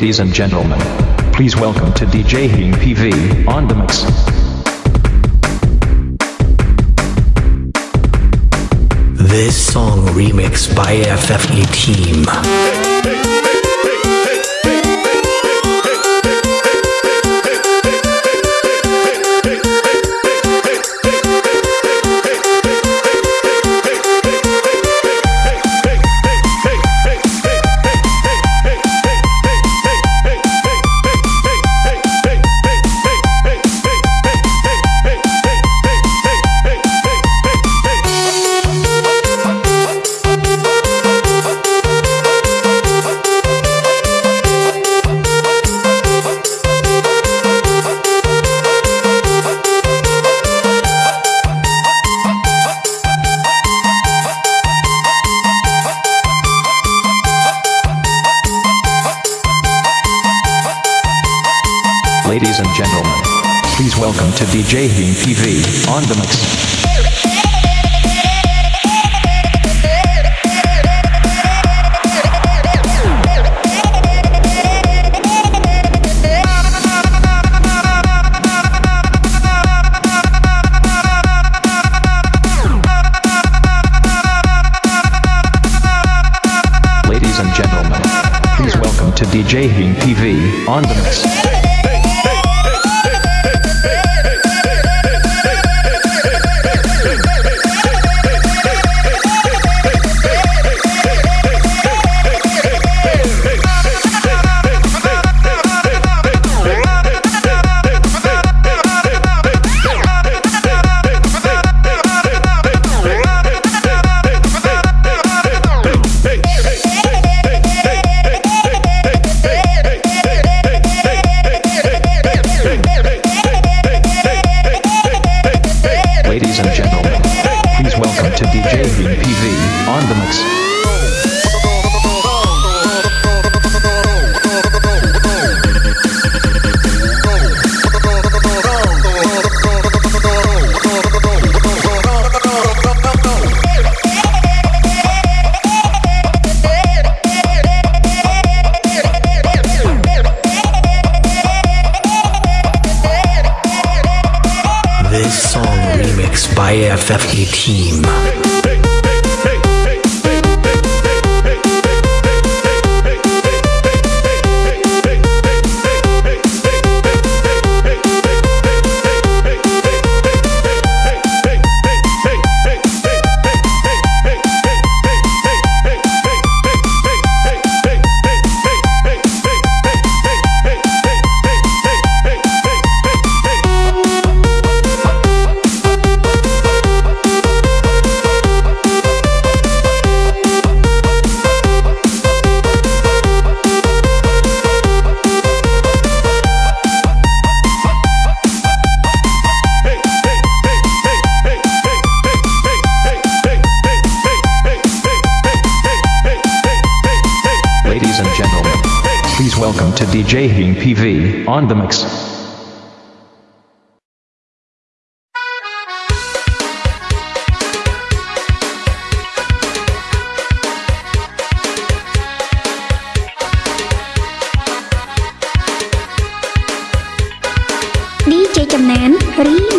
Ladies and gentlemen, please welcome to DJ Hing PV on the mix. This song remixed by FFE Team. Ladies to DJ Hing PV on the mix. FFE Team. DJ ចំណាន Remix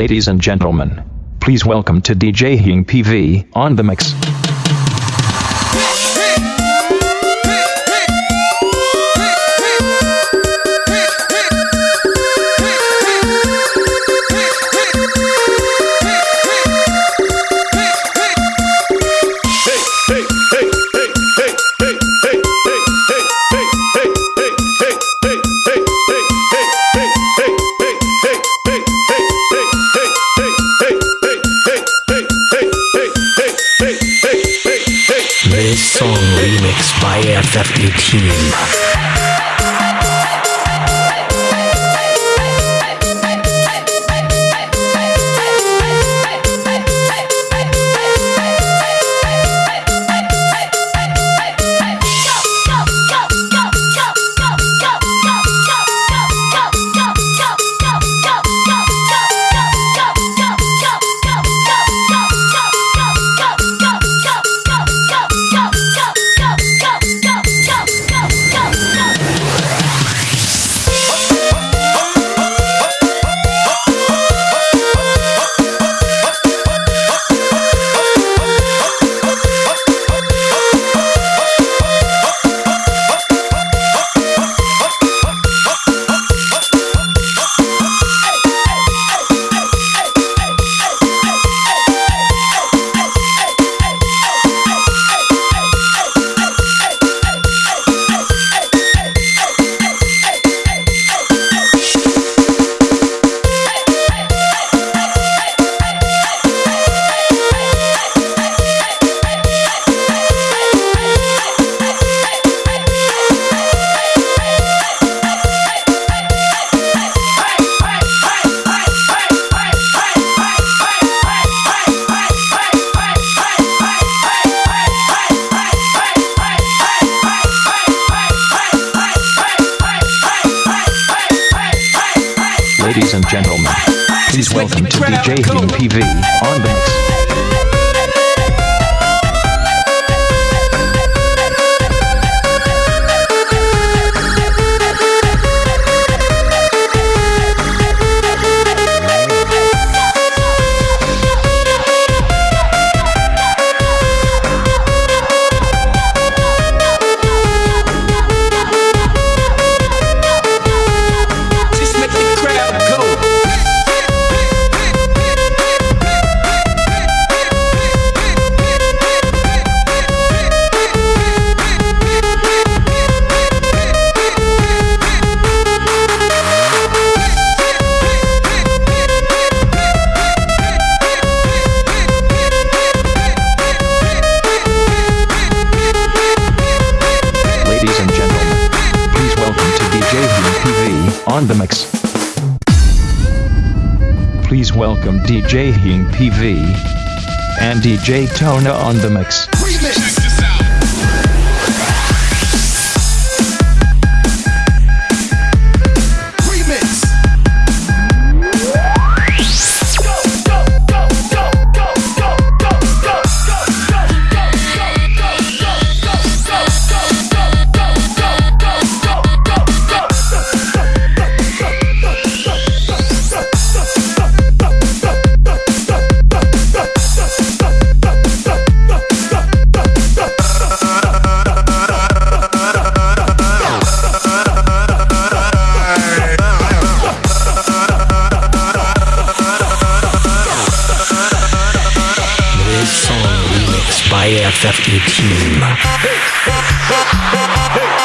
Ladies and gentlemen, please welcome to DJ Hing PV on the mix. Remixed by to PV on the on the mix. Please welcome DJ Hing PV and DJ Tona on the mix. By FF18. Ladies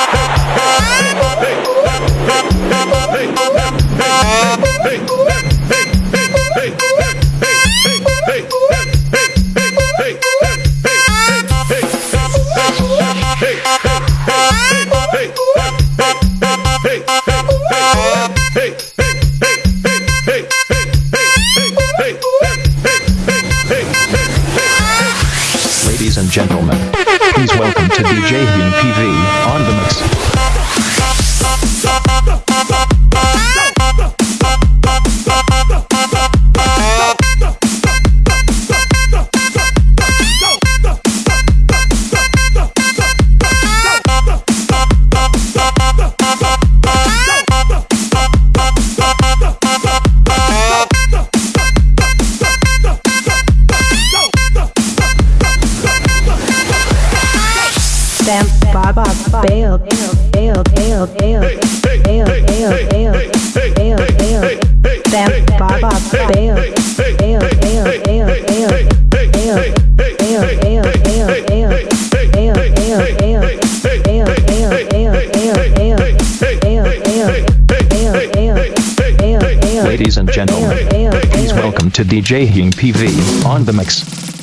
the mix.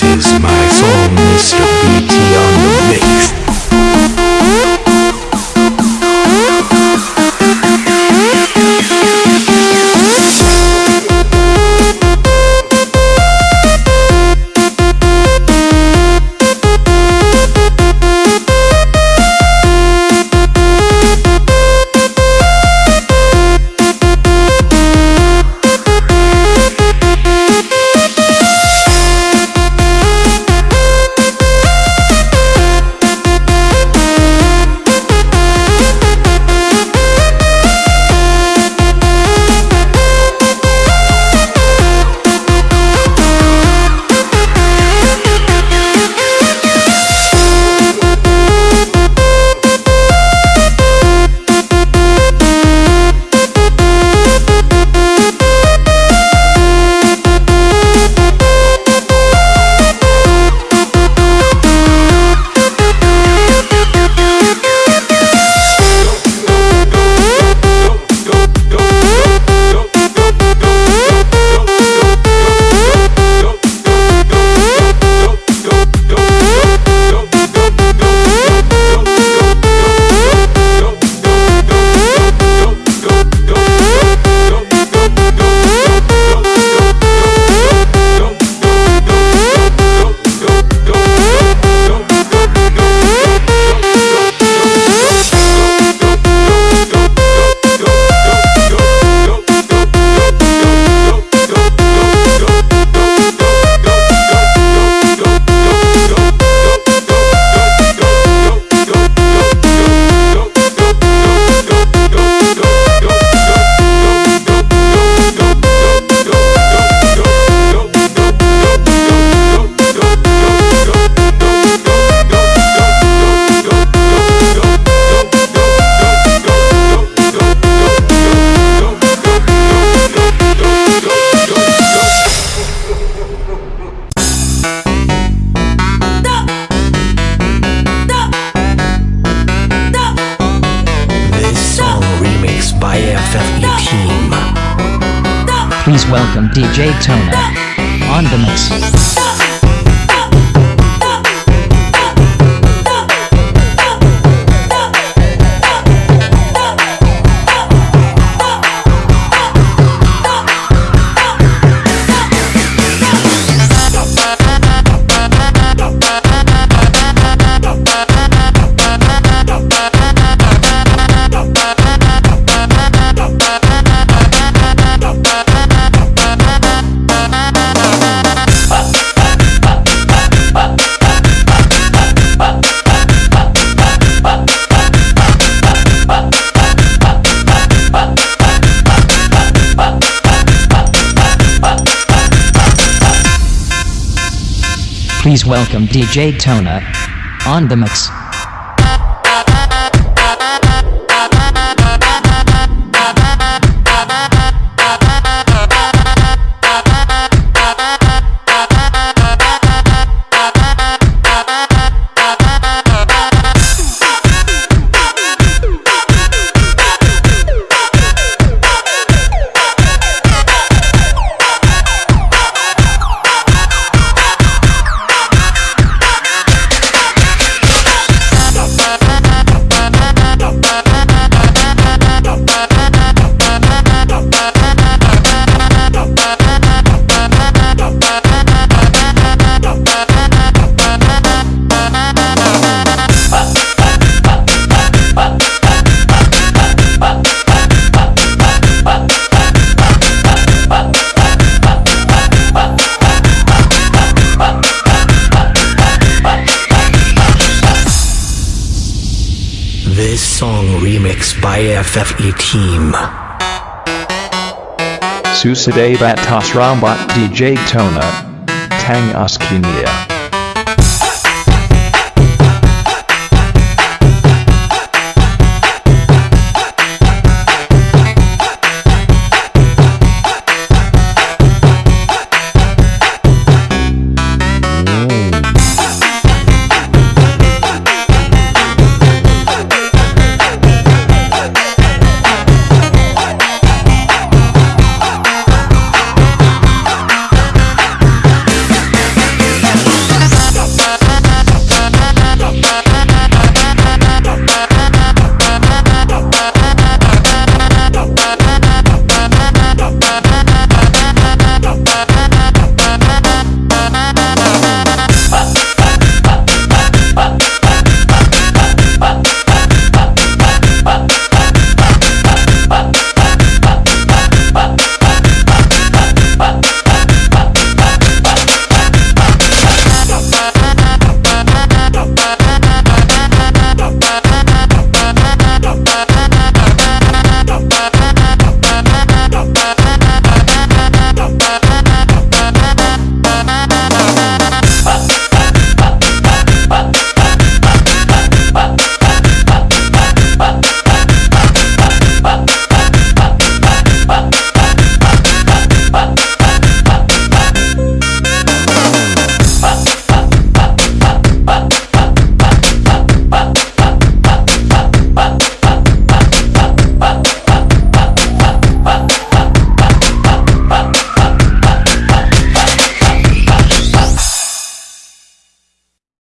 This is my song, welcome DJ Tona on the mix. Welcome DJ Tona on the mix. Batas Rambat DJ Tona. Tang Askinia.